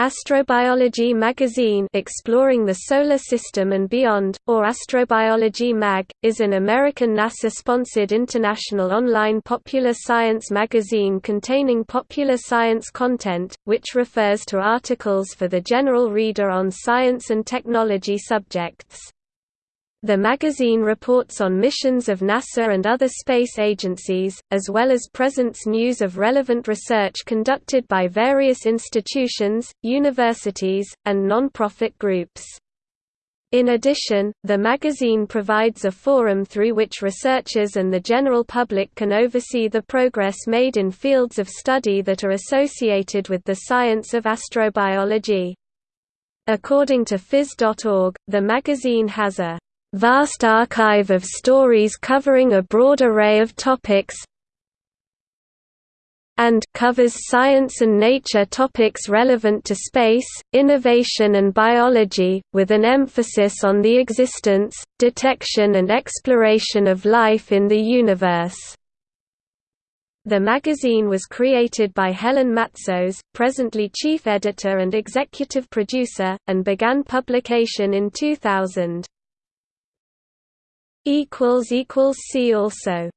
Astrobiology magazine Exploring the Solar System and Beyond, or Astrobiology Mag, is an American NASA-sponsored international online popular science magazine containing popular science content, which refers to articles for the general reader on science and technology subjects. The magazine reports on missions of NASA and other space agencies, as well as presents news of relevant research conducted by various institutions, universities, and non-profit groups. In addition, the magazine provides a forum through which researchers and the general public can oversee the progress made in fields of study that are associated with the science of astrobiology. According to phys.org, the magazine has a vast archive of stories covering a broad array of topics and covers science and nature topics relevant to space, innovation and biology, with an emphasis on the existence, detection and exploration of life in the universe. The magazine was created by Helen Matsos, presently chief editor and executive producer, and began publication in 2000. See also